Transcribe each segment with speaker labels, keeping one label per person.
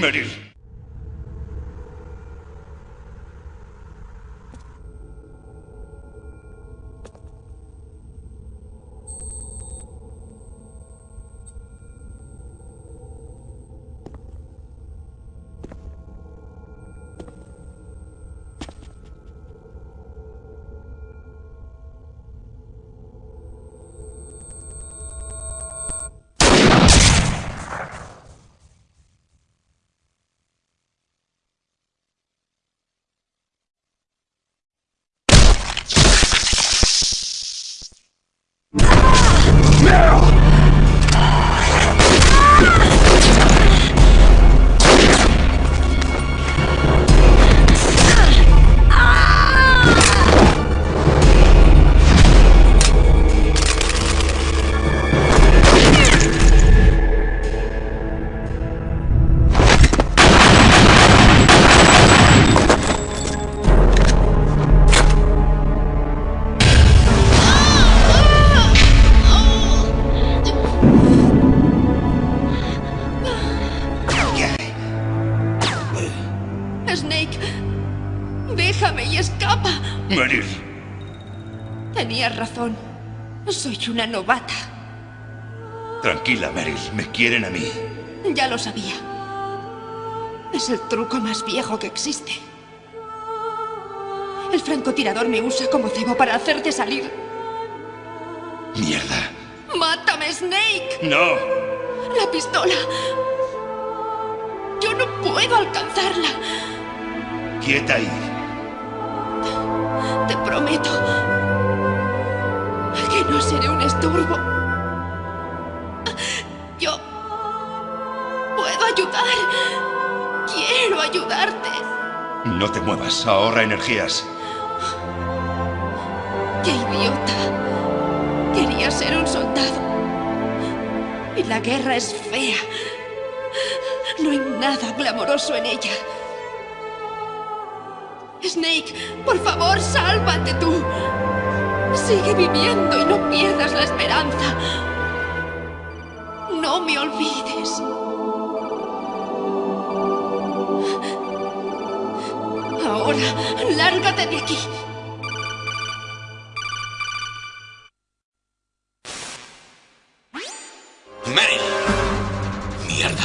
Speaker 1: Meryl.
Speaker 2: Una novata.
Speaker 1: Tranquila, Meryl. Me quieren a mí.
Speaker 2: Ya lo sabía. Es el truco más viejo que existe. El francotirador me usa como cebo para hacerte salir.
Speaker 1: Mierda.
Speaker 2: ¡Mátame, Snake!
Speaker 1: No.
Speaker 2: La pistola. Yo no puedo alcanzarla.
Speaker 1: Quieta ahí.
Speaker 2: Te prometo no seré un estorbo. Yo puedo ayudar. Quiero ayudarte.
Speaker 1: No te muevas. Ahorra energías.
Speaker 2: ¡Qué idiota! Quería ser un soldado. Y la guerra es fea. No hay nada glamoroso en ella. Snake, por favor, sálvate tú. Sigue viviendo y no pierdas la esperanza. No me olvides. Ahora, lárgate de aquí.
Speaker 3: ¡Meryl! ¡Mierda!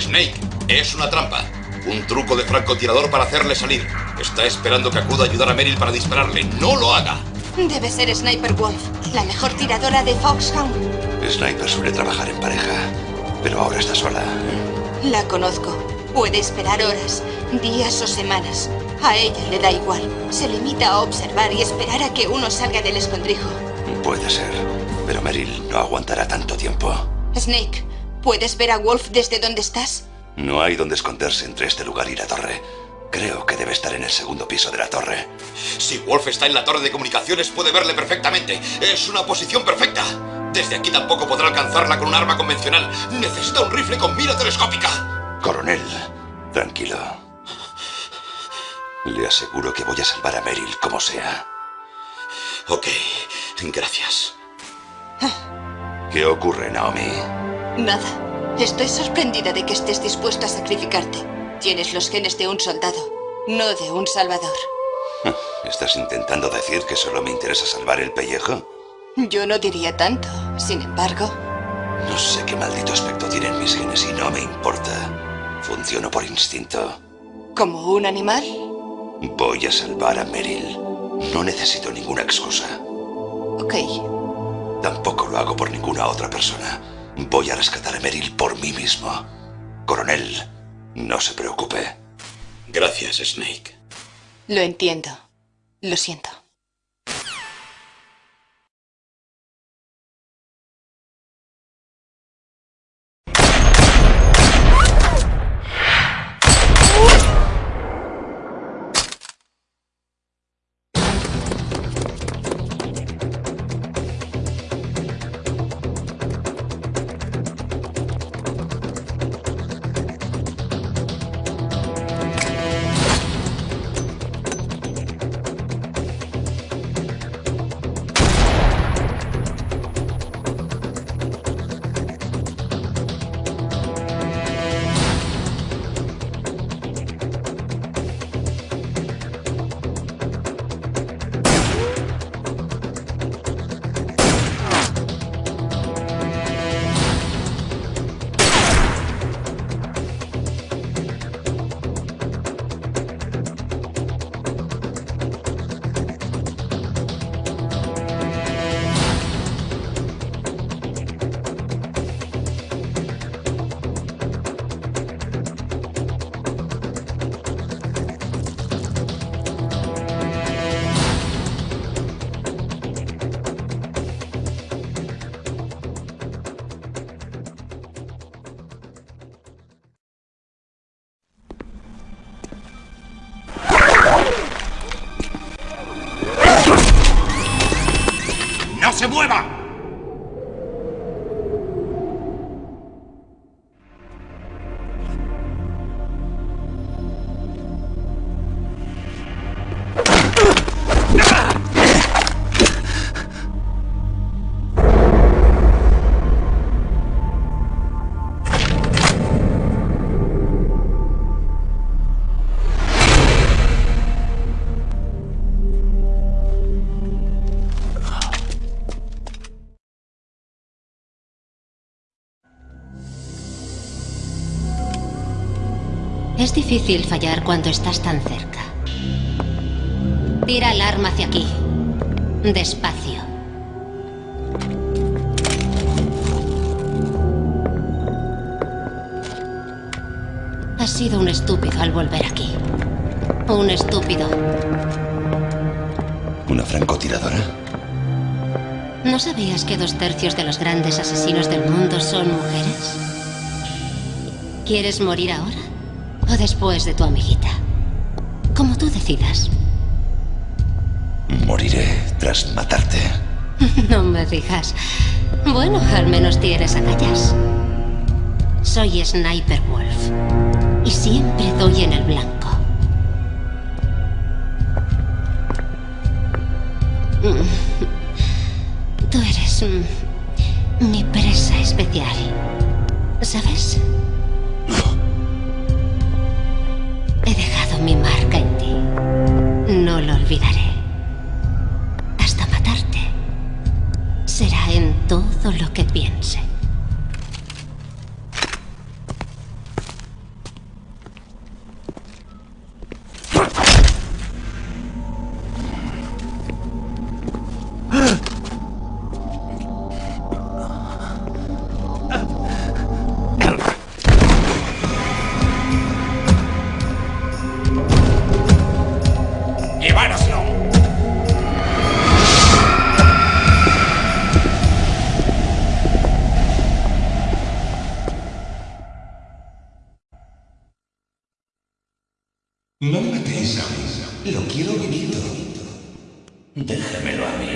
Speaker 3: Snake, es una trampa. Un truco de francotirador para hacerle salir. Está esperando que acuda a ayudar a Meryl para dispararle. ¡No lo haga!
Speaker 4: Debe ser Sniper Wolf, la mejor tiradora de Foxhound.
Speaker 1: Sniper suele trabajar en pareja, pero ahora está sola.
Speaker 4: La conozco. Puede esperar horas, días o semanas. A ella le da igual. Se limita a observar y esperar a que uno salga del escondrijo.
Speaker 1: Puede ser, pero Meryl no aguantará tanto tiempo.
Speaker 4: Snake, ¿puedes ver a Wolf desde donde estás?
Speaker 1: No hay donde esconderse entre este lugar y la torre. Creo que debe estar en el segundo piso de la torre.
Speaker 3: Si Wolf está en la torre de comunicaciones puede verle perfectamente. Es una posición perfecta. Desde aquí tampoco podrá alcanzarla con un arma convencional. Necesita un rifle con mira telescópica.
Speaker 1: Coronel, tranquilo. Le aseguro que voy a salvar a Meryl como sea.
Speaker 3: Ok, gracias.
Speaker 1: ¿Qué ocurre, Naomi?
Speaker 4: Nada. Estoy sorprendida de que estés dispuesto a sacrificarte. Tienes los genes de un soldado, no de un salvador.
Speaker 1: ¿Estás intentando decir que solo me interesa salvar el pellejo?
Speaker 4: Yo no diría tanto. Sin embargo,
Speaker 1: No sé qué maldito aspecto tienen mis genes y no me importa. Funciono por instinto.
Speaker 4: ¿como un animal?
Speaker 1: Voy a salvar a Meryl. No necesito ninguna excusa.
Speaker 4: Ok.
Speaker 1: Tampoco lo hago por ninguna otra persona. Voy a rescatar a Meryl por mí mismo. Coronel, no se preocupe.
Speaker 3: Gracias, Snake.
Speaker 4: Lo entiendo. Lo siento.
Speaker 5: ¡No se mueva!
Speaker 6: Es difícil fallar cuando estás tan cerca. Tira el arma hacia aquí. Despacio. Has sido un estúpido al volver aquí. Un estúpido.
Speaker 7: ¿Una francotiradora?
Speaker 6: ¿No sabías que dos tercios de los grandes asesinos del mundo son mujeres? ¿Quieres morir ahora? ¿O después de tu amiguita? Como tú decidas.
Speaker 7: Moriré tras matarte.
Speaker 6: No me digas. Bueno, al menos tienes agallas. Soy Sniper Wolf. Y siempre doy en el blanco.
Speaker 7: Déjamelo a mí.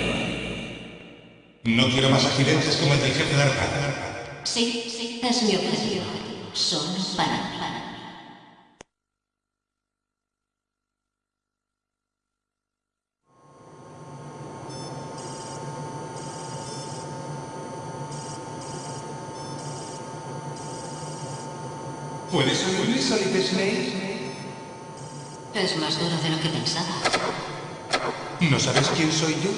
Speaker 5: No quiero más accidentes como el del jefe de Arpa.
Speaker 6: Sí, sí, es mi objetivo. Solo para mí.
Speaker 5: ¿Puedes oírme, Solid Snake?
Speaker 6: Es más duro de lo que pensaba.
Speaker 5: ¿No sabes quién soy yo?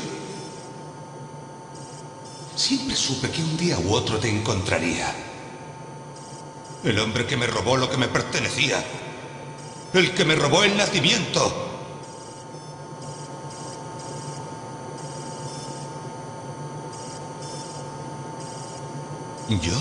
Speaker 7: Siempre supe que un día u otro te encontraría.
Speaker 5: El hombre que me robó lo que me pertenecía. El que me robó el nacimiento. ¿Yo?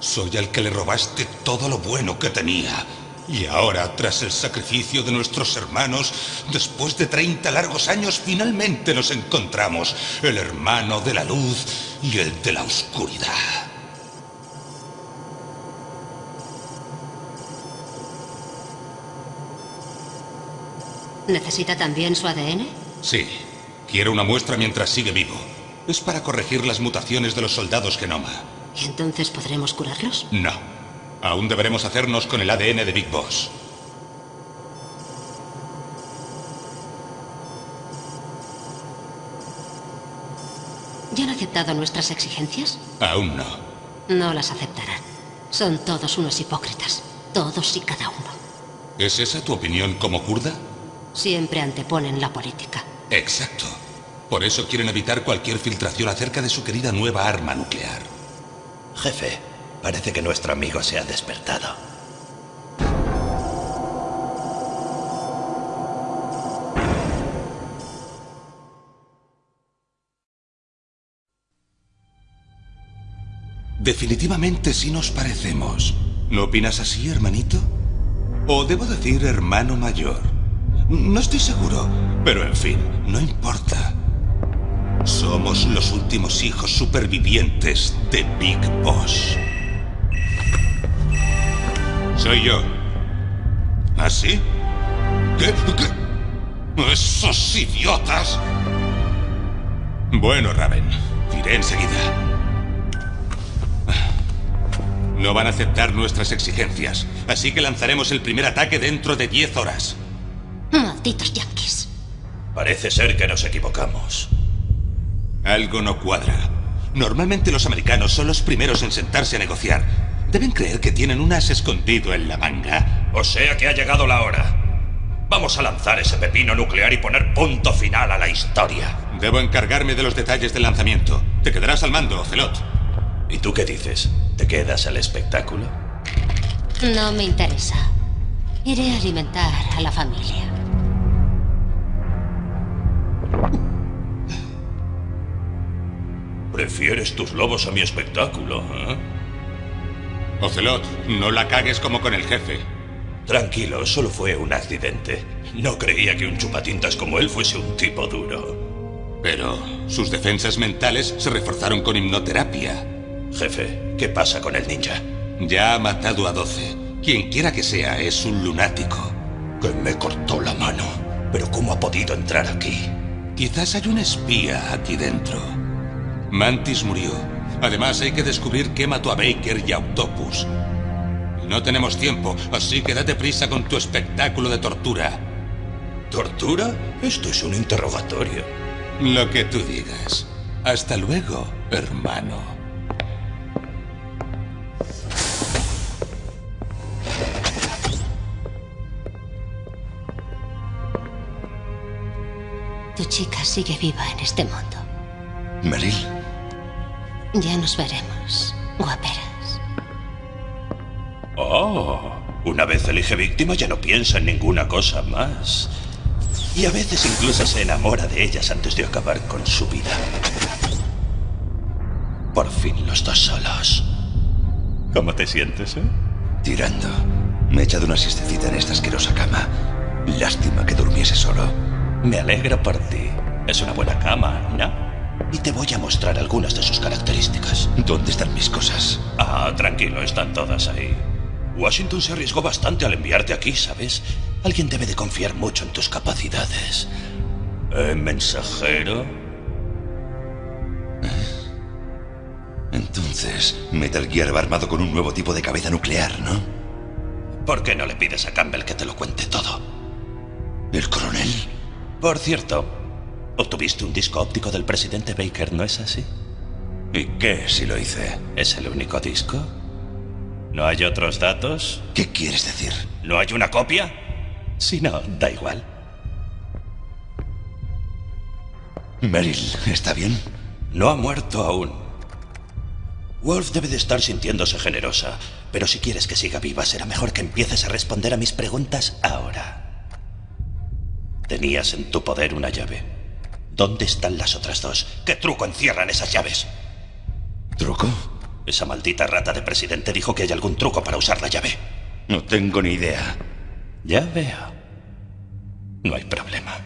Speaker 5: Soy al que le robaste todo lo bueno que tenía. Y ahora, tras el sacrificio de nuestros hermanos, después de 30 largos años, finalmente nos encontramos. El hermano de la luz y el de la oscuridad.
Speaker 6: ¿Necesita también su ADN?
Speaker 5: Sí, quiero una muestra mientras sigue vivo. Es para corregir las mutaciones de los soldados Genoma.
Speaker 6: ¿Y entonces podremos curarlos?
Speaker 5: No. Aún deberemos hacernos con el ADN de Big Boss.
Speaker 6: ¿Ya han aceptado nuestras exigencias?
Speaker 5: Aún no.
Speaker 6: No las aceptarán. Son todos unos hipócritas. Todos y cada uno.
Speaker 5: ¿Es esa tu opinión como kurda?
Speaker 6: Siempre anteponen la política.
Speaker 5: Exacto. Por eso quieren evitar cualquier filtración acerca de su querida nueva arma nuclear.
Speaker 7: Jefe, parece que nuestro amigo se ha despertado.
Speaker 5: Definitivamente sí nos parecemos. ¿No opinas así, hermanito? O debo decir hermano mayor. No estoy seguro, pero en fin, no importa. Somos los últimos hijos supervivientes de Big Boss. Soy yo. ¿Ah, sí? ¿Qué? ¿Qué? ¡Esos idiotas! Bueno, Raven. Iré enseguida. No van a aceptar nuestras exigencias, así que lanzaremos el primer ataque dentro de 10 horas.
Speaker 6: Malditos yankees.
Speaker 7: Parece ser que nos equivocamos.
Speaker 5: Algo no cuadra. Normalmente los americanos son los primeros en sentarse a negociar. Deben creer que tienen un as escondido en la manga.
Speaker 7: O sea que ha llegado la hora. Vamos a lanzar ese pepino nuclear y poner punto final a la historia.
Speaker 5: Debo encargarme de los detalles del lanzamiento. Te quedarás al mando, Celot.
Speaker 7: ¿Y tú qué dices? ¿Te quedas al espectáculo?
Speaker 6: No me interesa. Iré a alimentar a la familia.
Speaker 7: Prefieres tus lobos a mi espectáculo, ¿eh?
Speaker 5: Ocelot, no la cagues como con el jefe.
Speaker 7: Tranquilo, solo fue un accidente. No creía que un chupatintas como él fuese un tipo duro.
Speaker 5: Pero sus defensas mentales se reforzaron con hipnoterapia.
Speaker 7: Jefe, ¿qué pasa con el ninja?
Speaker 5: Ya ha matado a 12. Quien quiera que sea es un lunático.
Speaker 7: Que me cortó la mano. Pero ¿cómo ha podido entrar aquí?
Speaker 5: Quizás hay un espía aquí dentro. Mantis murió. Además hay que descubrir qué mató a Baker y a Octopus. No tenemos tiempo, así que date prisa con tu espectáculo de tortura.
Speaker 7: ¿Tortura? Esto es un interrogatorio.
Speaker 5: Lo que tú digas. Hasta luego, hermano.
Speaker 6: Tu chica sigue viva en este mundo.
Speaker 7: Meryl,
Speaker 6: Ya nos veremos, guaperas.
Speaker 7: Oh, una vez elige víctima ya no piensa en ninguna cosa más. Y a veces incluso se enamora de ellas antes de acabar con su vida. Por fin los dos solos. ¿Cómo te sientes, eh?
Speaker 1: Tirando. Me he echado una siestecita en esta asquerosa cama. Lástima que durmiese solo.
Speaker 7: Me alegro por ti. Es una buena cama, ¿no? Y te voy a mostrar algunas de sus características.
Speaker 1: ¿Dónde están mis cosas?
Speaker 7: Ah, tranquilo, están todas ahí. Washington se arriesgó bastante al enviarte aquí, ¿sabes? Alguien debe de confiar mucho en tus capacidades. ¿Eh, mensajero?
Speaker 1: Entonces, Metal Gear va armado con un nuevo tipo de cabeza nuclear, ¿no?
Speaker 7: ¿Por qué no le pides a Campbell que te lo cuente todo?
Speaker 1: ¿El coronel?
Speaker 7: Por cierto, obtuviste un disco óptico del presidente Baker, ¿no es así?
Speaker 1: ¿Y qué si lo hice?
Speaker 7: ¿Es el único disco? ¿No hay otros datos?
Speaker 1: ¿Qué quieres decir?
Speaker 7: ¿No hay una copia? Si no, da igual.
Speaker 1: Meryl, ¿está bien?
Speaker 7: No ha muerto aún. Wolf debe de estar sintiéndose generosa, pero si quieres que siga viva, será mejor que empieces a responder a mis preguntas ahora. Tenías en tu poder una llave. ¿Dónde están las otras dos? ¿Qué truco encierran esas llaves?
Speaker 1: ¿Truco?
Speaker 7: Esa maldita rata de presidente dijo que hay algún truco para usar la llave.
Speaker 1: No tengo ni idea.
Speaker 7: Ya veo. No hay problema.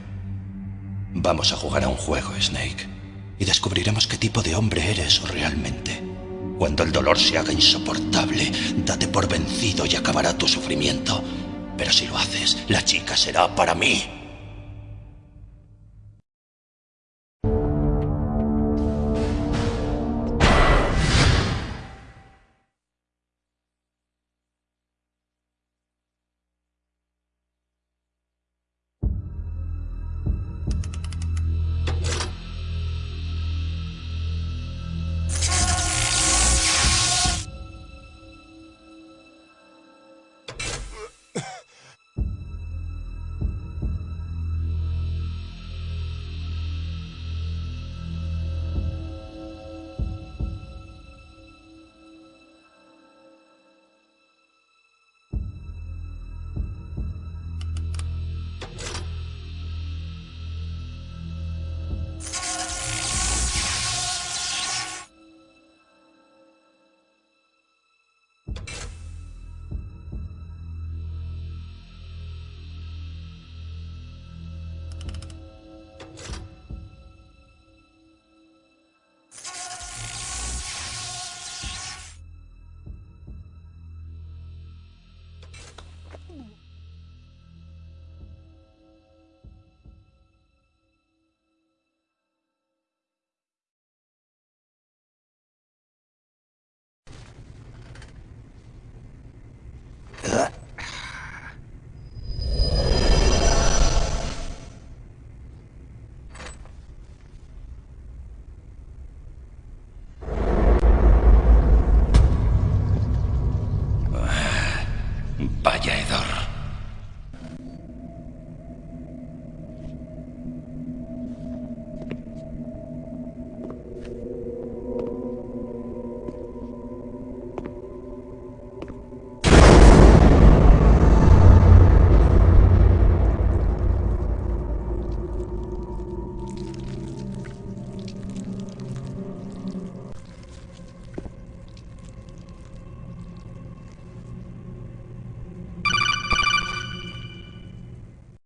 Speaker 7: Vamos a jugar a un juego, Snake. Y descubriremos qué tipo de hombre eres realmente. Cuando el dolor se haga insoportable, date por vencido y acabará tu sufrimiento. Pero si lo haces, la chica será para mí.